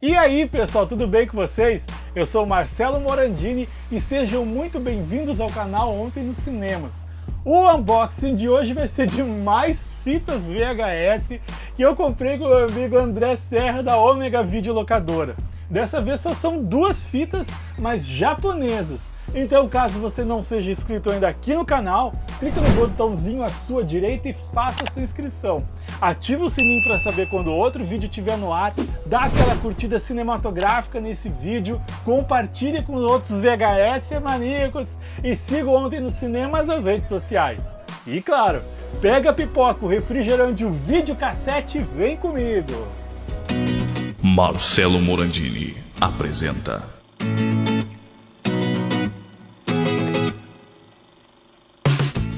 E aí pessoal, tudo bem com vocês? Eu sou Marcelo Morandini e sejam muito bem-vindos ao canal Ontem nos Cinemas. O unboxing de hoje vai ser de mais fitas VHS que eu comprei com o meu amigo André Serra da Omega Videolocadora. Dessa vez só são duas fitas, mas japonesas. Então caso você não seja inscrito ainda aqui no canal, clique no botãozinho à sua direita e faça sua inscrição. Ative o sininho para saber quando outro vídeo estiver no ar, dá aquela curtida cinematográfica nesse vídeo, compartilhe com outros VHS maníacos e siga ontem nos cinemas as redes sociais. E claro, pega a pipoca, o refrigerante, o videocassete e vem comigo! Marcelo Morandini apresenta.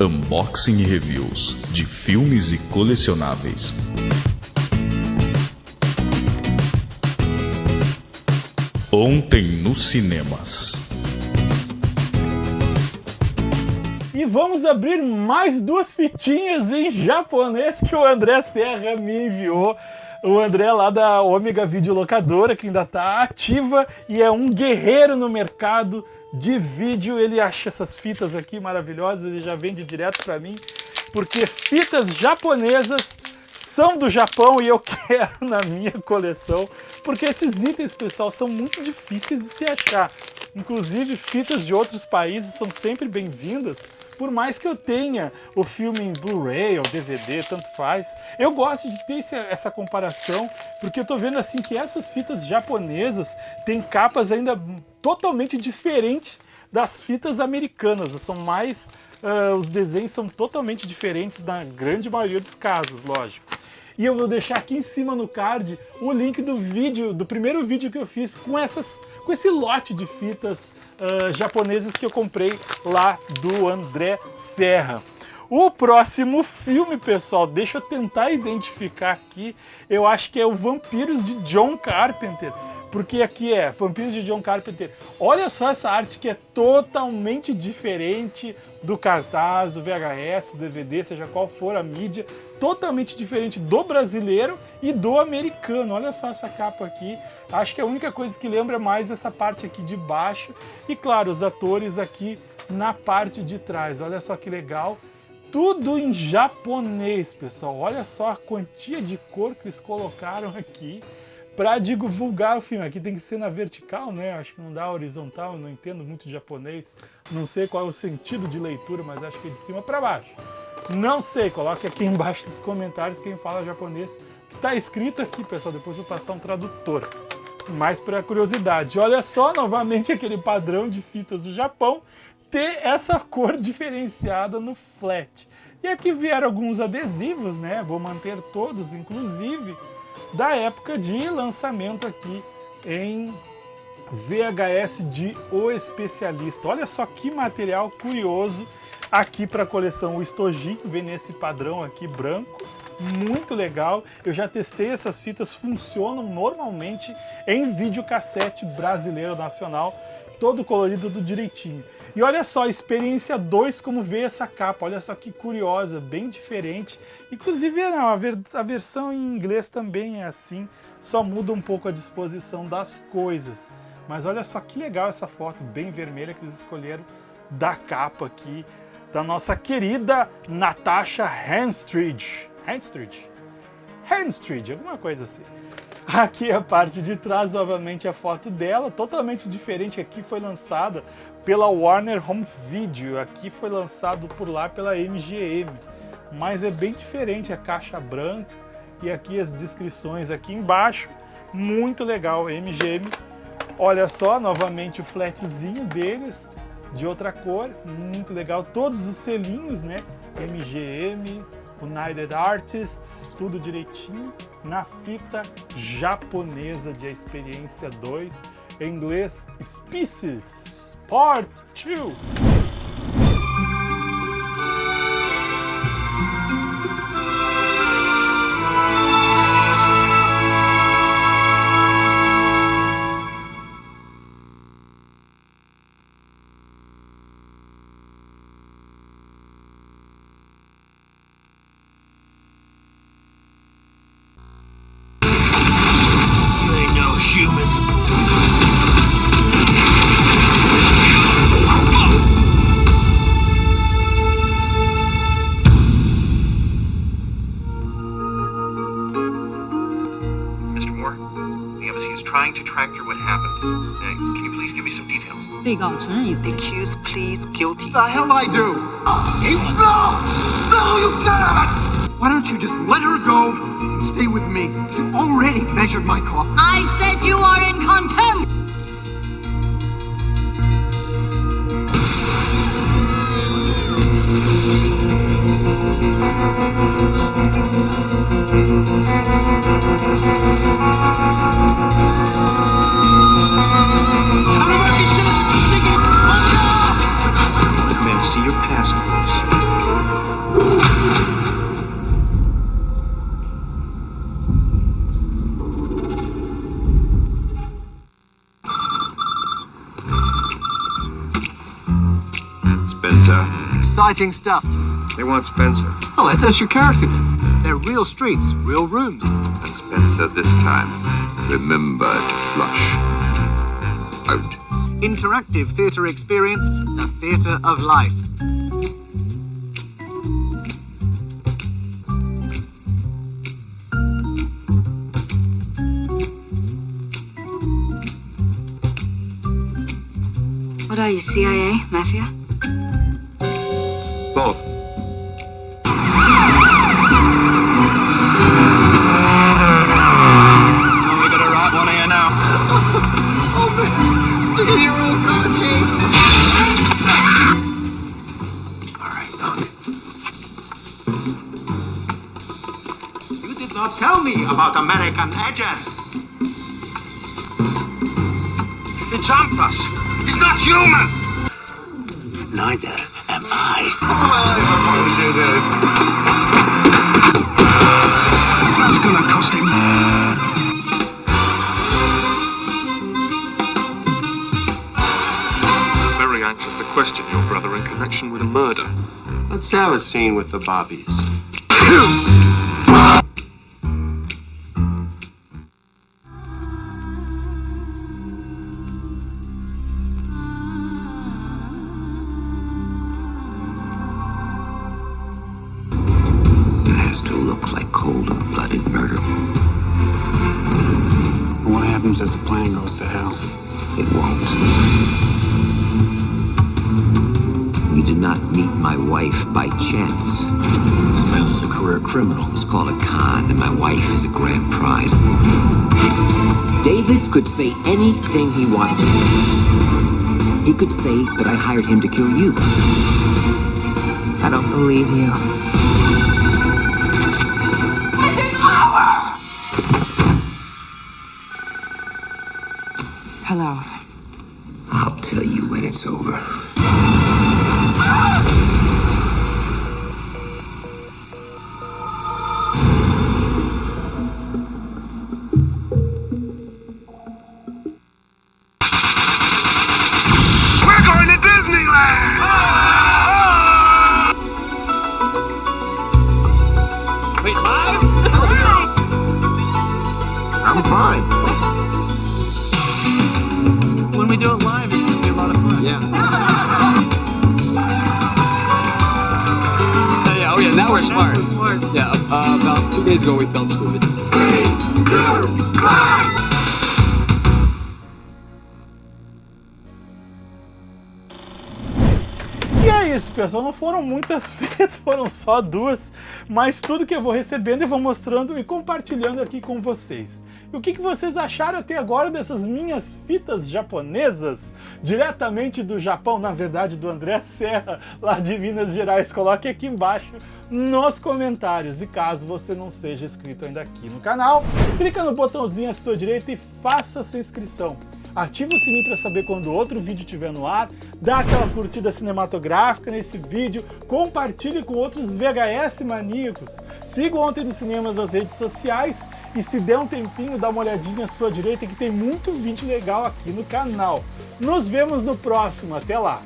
Unboxing e reviews de filmes e colecionáveis. Ontem nos cinemas. E vamos abrir mais duas fitinhas em japonês que o André Serra me enviou o André lá da Ômega Videolocadora, que ainda está ativa e é um guerreiro no mercado de vídeo. Ele acha essas fitas aqui maravilhosas, ele já vende direto para mim, porque fitas japonesas são do Japão e eu quero na minha coleção, porque esses itens, pessoal, são muito difíceis de se achar. Inclusive, fitas de outros países são sempre bem-vindas, por mais que eu tenha o filme em Blu-ray ou DVD, tanto faz. Eu gosto de ter essa comparação, porque eu tô vendo assim que essas fitas japonesas têm capas ainda totalmente diferentes das fitas americanas, são mais... Uh, os desenhos são totalmente diferentes na grande maioria dos casos, lógico. E eu vou deixar aqui em cima no card o link do vídeo, do primeiro vídeo que eu fiz com, essas, com esse lote de fitas uh, japonesas que eu comprei lá do André Serra. O próximo filme, pessoal, deixa eu tentar identificar aqui, eu acho que é o Vampiros de John Carpenter porque aqui é Vampiros de John Carpenter. Olha só essa arte que é totalmente diferente do cartaz, do VHS, do DVD, seja qual for a mídia, totalmente diferente do brasileiro e do americano. Olha só essa capa aqui. Acho que a única coisa que lembra mais essa parte aqui de baixo e, claro, os atores aqui na parte de trás. Olha só que legal. Tudo em japonês, pessoal. Olha só a quantia de cor que eles colocaram aqui para divulgar o filme. Aqui tem que ser na vertical, né? Acho que não dá horizontal, não entendo muito japonês. Não sei qual é o sentido de leitura, mas acho que é de cima para baixo. Não sei, coloque aqui embaixo nos comentários quem fala japonês. Que tá escrito aqui, pessoal, depois eu vou passar um tradutor. Mais para curiosidade. Olha só, novamente aquele padrão de fitas do Japão, ter essa cor diferenciada no flat. E aqui vieram alguns adesivos, né? Vou manter todos, inclusive da época de lançamento aqui em VHS de O Especialista. Olha só que material curioso aqui para a coleção. O estojinho vem nesse padrão aqui branco, muito legal. Eu já testei essas fitas, funcionam normalmente em videocassete brasileiro nacional, todo colorido do direitinho. E olha só, experiência 2, como veio essa capa, olha só que curiosa, bem diferente. Inclusive a, a versão em inglês também é assim, só muda um pouco a disposição das coisas. Mas olha só que legal essa foto bem vermelha que eles escolheram da capa aqui, da nossa querida Natasha Henstridge. Henstridge? Henstridge, alguma coisa assim. Aqui a parte de trás, novamente a foto dela, totalmente diferente. Aqui foi lançada pela Warner Home Video, aqui foi lançado por lá pela MGM. Mas é bem diferente a caixa branca e aqui as descrições aqui embaixo. Muito legal, MGM. Olha só, novamente o flatzinho deles, de outra cor, muito legal. Todos os selinhos, né? MGM, United Artists, tudo direitinho, na fita japonesa de Experiência 2, em inglês Species Part 2. Can you please give me some details? Big alternative. Accused pleads guilty. The hell I do! Oh, you... No! No, you cannot! Why don't you just let her go and stay with me? You already measured my coffin. I said you are in contempt! Exciting stuff. They want Spencer. Oh, that- that's your character. They're real streets, real rooms. And Spencer this time. Remember to flush. Out. Interactive theatre experience, the theatre of life. What are you, CIA? Mafia? Both. We now. oh, man. You chase? Alright. You did not tell me about American agent. He jumped us. He's not human. Neither am I. That's gonna cost him. Very anxious to question your brother in connection with a murder. Let's have a scene with the Bobbies. hell? It won't. You did not meet my wife by chance. This man is a career criminal. It's called a con, and my wife is a grand prize. David could say anything he wants to. He could say that I hired him to kill you. I don't believe you. Hello. I'll tell you when it's over. yeah. Yeah. oh yeah, now we're smart. Now we're smart. Yeah, uh, about two days ago we felt stupid. Three, two, one. Isso, pessoal. Não foram muitas fitas, foram só duas. Mas tudo que eu vou recebendo eu vou mostrando e compartilhando aqui com vocês. E o que, que vocês acharam até agora dessas minhas fitas japonesas? Diretamente do Japão, na verdade do André Serra, lá de Minas Gerais. Coloque aqui embaixo nos comentários. E caso você não seja inscrito ainda aqui no canal, clica no botãozinho à sua direita e faça a sua inscrição ativa o sininho para saber quando outro vídeo estiver no ar, dá aquela curtida cinematográfica nesse vídeo, compartilhe com outros VHS maníacos, siga o Ontem dos Cinemas nas redes sociais e se der um tempinho, dá uma olhadinha à sua direita que tem muito vídeo legal aqui no canal. Nos vemos no próximo, até lá!